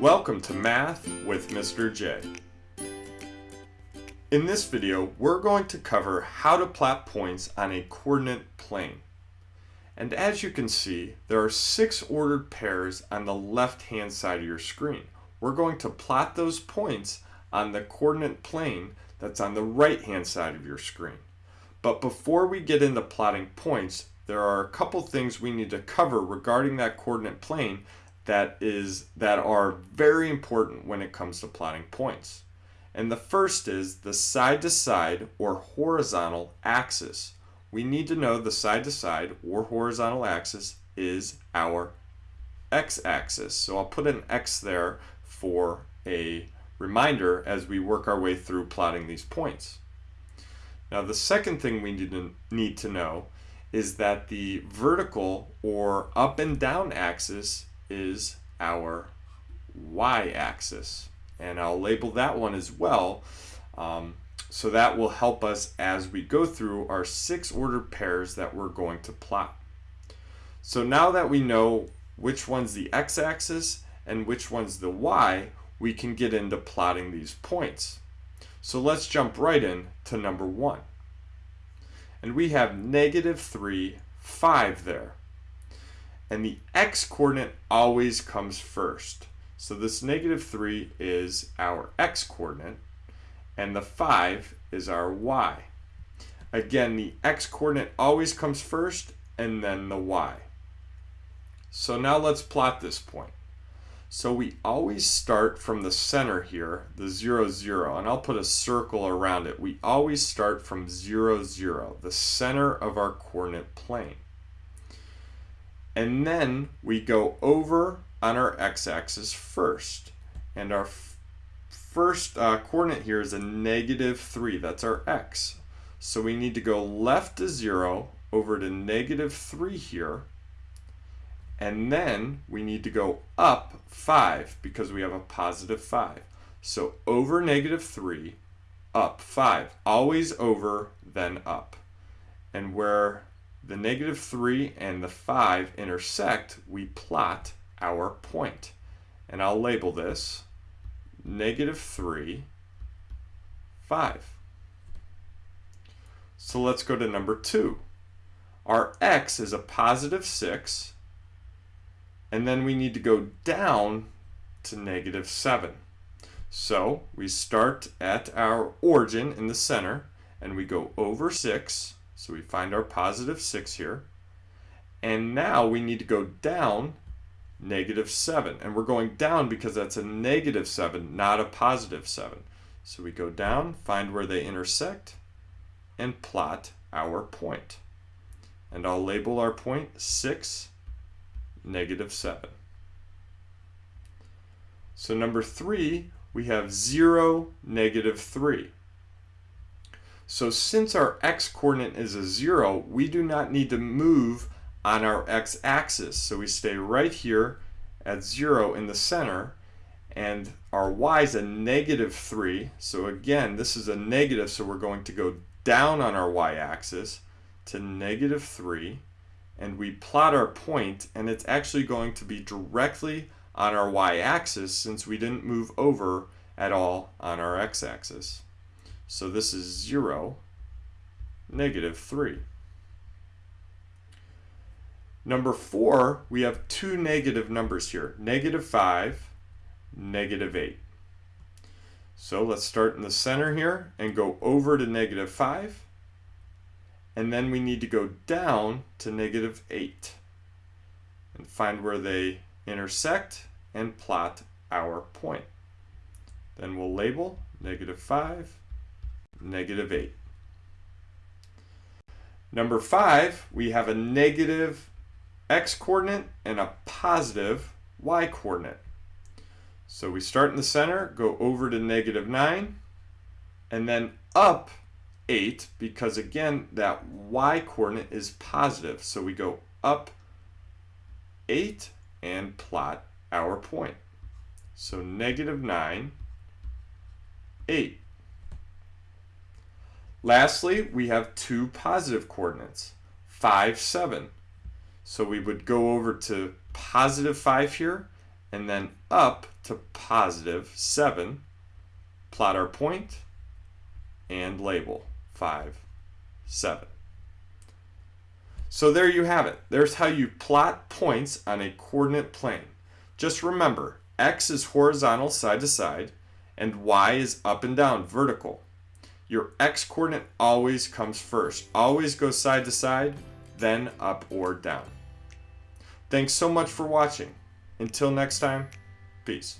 Welcome to Math with Mr. J. In this video, we're going to cover how to plot points on a coordinate plane. And as you can see, there are six ordered pairs on the left-hand side of your screen. We're going to plot those points on the coordinate plane that's on the right-hand side of your screen. But before we get into plotting points, there are a couple things we need to cover regarding that coordinate plane that is that are very important when it comes to plotting points. And the first is the side to side or horizontal axis. We need to know the side to side or horizontal axis is our x-axis. So I'll put an x there for a reminder as we work our way through plotting these points. Now the second thing we need to, need to know is that the vertical or up and down axis is our y-axis. And I'll label that one as well. Um, so that will help us as we go through our six ordered pairs that we're going to plot. So now that we know which one's the x-axis and which one's the y, we can get into plotting these points. So let's jump right in to number one. And we have negative 3, 5 there. And the x-coordinate always comes first. So this negative 3 is our x-coordinate, and the 5 is our y. Again, the x-coordinate always comes first, and then the y. So now let's plot this point. So we always start from the center here, the 0, 0, and I'll put a circle around it. We always start from 0, 0, the center of our coordinate plane. And then we go over on our x-axis first. And our first uh, coordinate here is a negative 3. That's our x. So we need to go left to 0 over to negative 3 here and then we need to go up 5 because we have a positive 5. So over negative 3, up 5. Always over, then up. And where the negative 3 and the 5 intersect, we plot our point. And I'll label this negative 3, 5. So let's go to number 2. Our x is a positive 6 and then we need to go down to negative 7. So we start at our origin in the center and we go over 6. So we find our positive 6 here. And now we need to go down negative 7. And we're going down because that's a negative 7, not a positive 7. So we go down, find where they intersect, and plot our point. And I'll label our point 6 negative 7. So number 3, we have 0, negative 3. So since our x-coordinate is a 0, we do not need to move on our x-axis. So we stay right here at 0 in the center, and our y is a negative 3. So again, this is a negative, so we're going to go down on our y-axis to negative 3 and we plot our point and it's actually going to be directly on our y-axis since we didn't move over at all on our x-axis. So this is 0, negative 3. Number 4, we have two negative numbers here, negative 5, negative 8. So let's start in the center here and go over to negative 5 and then we need to go down to negative 8 and find where they intersect and plot our point. Then we'll label negative 5, negative 8. Number 5, we have a negative x-coordinate and a positive y-coordinate. So we start in the center, go over to negative 9, and then up 8 because again that y coordinate is positive. So we go up 8 and plot our point. So negative 9, 8. Lastly, we have two positive coordinates, 5, 7. So we would go over to positive 5 here and then up to positive 7, plot our point, and label 5, 7. So there you have it. There's how you plot points on a coordinate plane. Just remember, x is horizontal side to side, and y is up and down vertical. Your x coordinate always comes first. Always go side to side, then up or down. Thanks so much for watching. Until next time, peace.